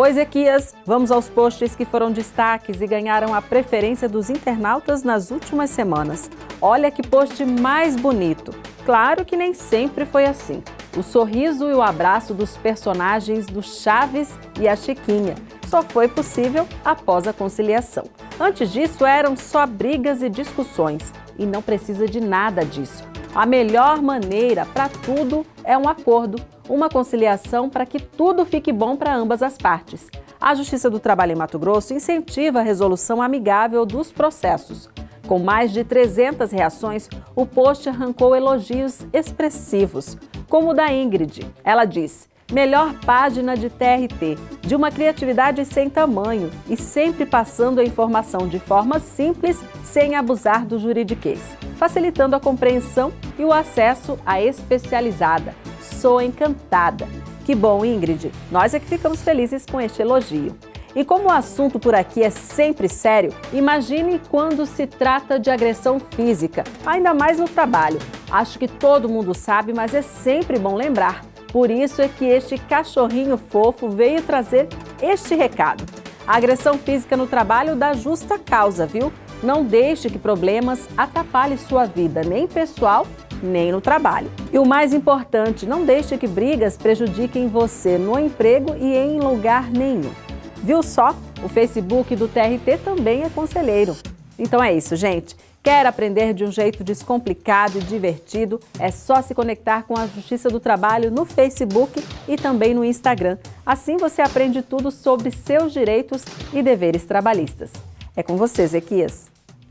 Oi, Ezequias, vamos aos posts que foram destaques e ganharam a preferência dos internautas nas últimas semanas. Olha que post mais bonito. Claro que nem sempre foi assim. O sorriso e o abraço dos personagens do Chaves e a Chiquinha só foi possível após a conciliação. Antes disso, eram só brigas e discussões, e não precisa de nada disso. A melhor maneira para tudo é um acordo, uma conciliação para que tudo fique bom para ambas as partes. A Justiça do Trabalho em Mato Grosso incentiva a resolução amigável dos processos. Com mais de 300 reações, o post arrancou elogios expressivos, como o da Ingrid. Ela diz, melhor página de TRT, de uma criatividade sem tamanho e sempre passando a informação de forma simples, sem abusar do juridiquês facilitando a compreensão e o acesso à especializada. Sou encantada! Que bom, Ingrid! Nós é que ficamos felizes com este elogio. E como o assunto por aqui é sempre sério, imagine quando se trata de agressão física, ainda mais no trabalho. Acho que todo mundo sabe, mas é sempre bom lembrar. Por isso é que este cachorrinho fofo veio trazer este recado. A agressão física no trabalho dá justa causa, viu? Não deixe que problemas atrapalhem sua vida, nem pessoal, nem no trabalho. E o mais importante, não deixe que brigas prejudiquem você no emprego e em lugar nenhum. Viu só? O Facebook do TRT também é conselheiro. Então é isso, gente. Quer aprender de um jeito descomplicado e divertido? É só se conectar com a Justiça do Trabalho no Facebook e também no Instagram. Assim você aprende tudo sobre seus direitos e deveres trabalhistas. É com você, Zequias.